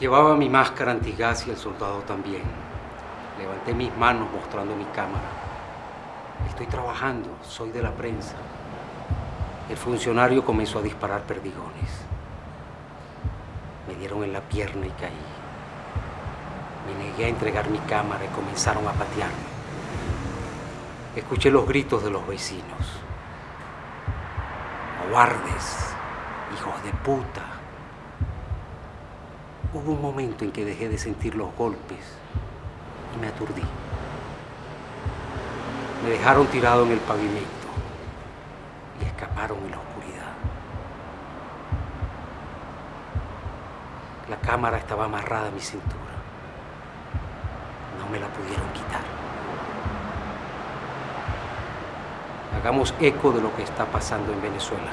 Llevaba mi máscara antigas y el soldado también. Levanté mis manos mostrando mi cámara. Estoy trabajando, soy de la prensa. El funcionario comenzó a disparar perdigones. Me dieron en la pierna y caí. Me negué a entregar mi cámara y comenzaron a patearme. Escuché los gritos de los vecinos. Cobardes, hijos de puta. Hubo un momento en que dejé de sentir los golpes y me aturdí. Me dejaron tirado en el pavimento y escaparon en la oscuridad. La cámara estaba amarrada a mi cintura. No me la pudieron quitar. Hagamos eco de lo que está pasando en Venezuela.